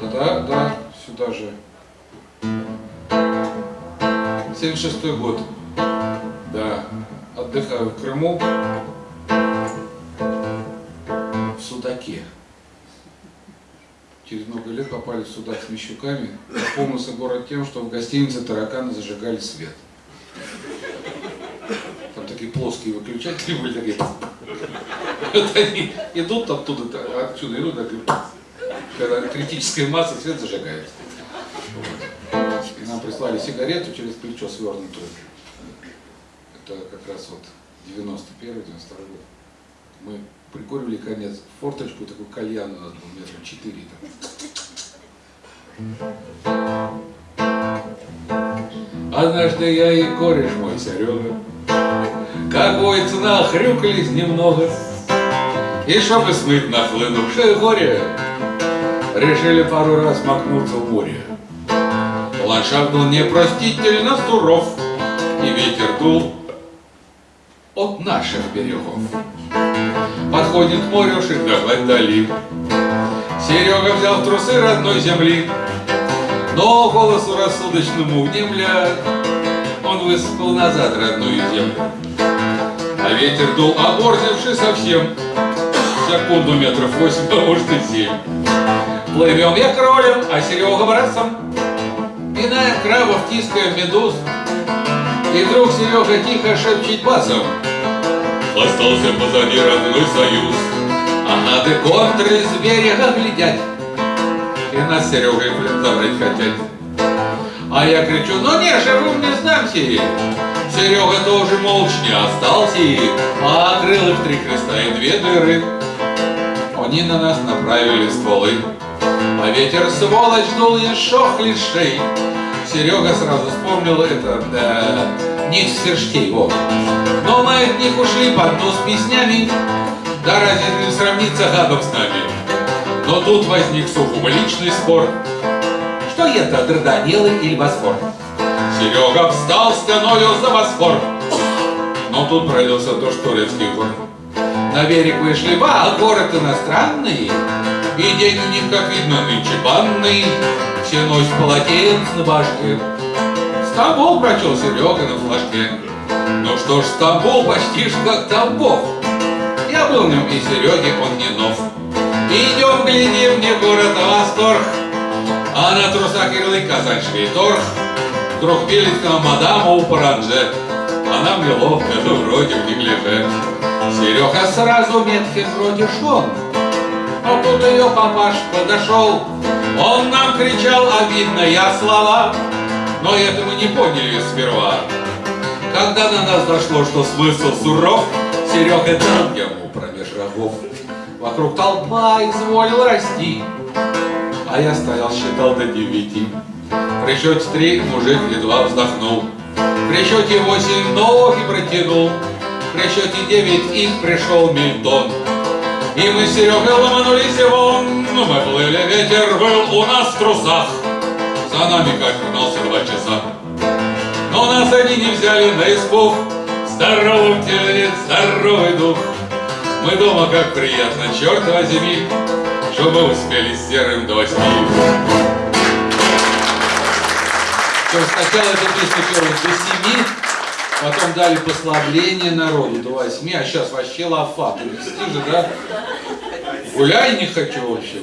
Да-да, да, сюда же. 76 год. Да. Отдыхаю в Крыму. В Судаке. Через много лет попали в Судак с Мещуками. Запомнился город тем, что в гостинице тараканы зажигали свет. Такие плоские выключатели были, такие. Вот они идут оттуда, отсюда идут, так, когда критическая масса, свет зажигается. Вот. И нам прислали сигарету через плечо свернутую. Это как раз вот 91-92 год. Мы прикуривали конец форточку, такой кальян у нас был метра 4 там. Однажды я и кореш мой Серега, как цена хрюкались немного, и чтобы смыть нахлынувшее горе, решили пару раз макнуться в море. Ландшафт был непростительно суров, и ветер дул от наших берегов. Подходит к морю, шагать дали. Серега взял трусы родной земли, но голосу рассудочному внемля он высыпал назад родную землю. А ветер дул оборзевший совсем, секунду метров восемь, а может и семь. Плывем я кролем, а Серега братцем, пинаем крабов, тискаем медуз. И вдруг Серега тихо шепчет басом, Остался позади родной союз, А надо контры с берега глядят, И нас Серегой, блин, забрать хотят. А я кричу, ну не, живым не сдамся. Серега тоже молча остался, А открыл их три креста и две дыры. Они на нас направили стволы, А ветер сволочь дул еще хлещей. Серега сразу вспомнил это, да, не сверштей, вот. Но мы от них ушли под нос песнями, да разве не сравнится гадом с нами? Но тут возник сухом личный спор, что это Дарданеллы или Босфор? Серега встал стеною за Босфор, но тут пролился дождь турецких гор. На берег вышли ба, а город иностранный, и день у них, как видно, нынче банный, все носят полотенец на башке. Стамбул прочел Серега на флажке. Ну что ж, Стамбул почти ж как Тамбов. Я был в нем и Сереге он не нов. Идем, глядим, мне город восторг. А на трусах ярлык Казань Швейторг. Вдруг пилит к нам мадама у паранже. Она мне ловко, это вроде в неглиже. Серега сразу меткий вроде шон. А тут ее папаш подошел. Он нам кричал обидные слова, но это мы не поняли сперва. Когда на нас дошло, что смысл суров, Серега дал ему промеж рогов. Вокруг толпа изволил расти, а я стоял, считал до девяти. При счете три мужик едва вздохнул, при счете восемь ноги протянул, при счете девять их пришел Мильтон. И мы с Серегой ломанулись вон, мы плыли, ветер был у нас в трусах. За нами как гнался два часа. Но нас они не взяли на испуг. Здоровым теле здоровый дух. Мы дома как приятно, черт возьми, чтобы успели серым до восьми. То есть сначала эту песню пелось до семи, потом дали послабление народу до восьми, а сейчас вообще лафа. Ты же, да? Гуляй не хочу вообще.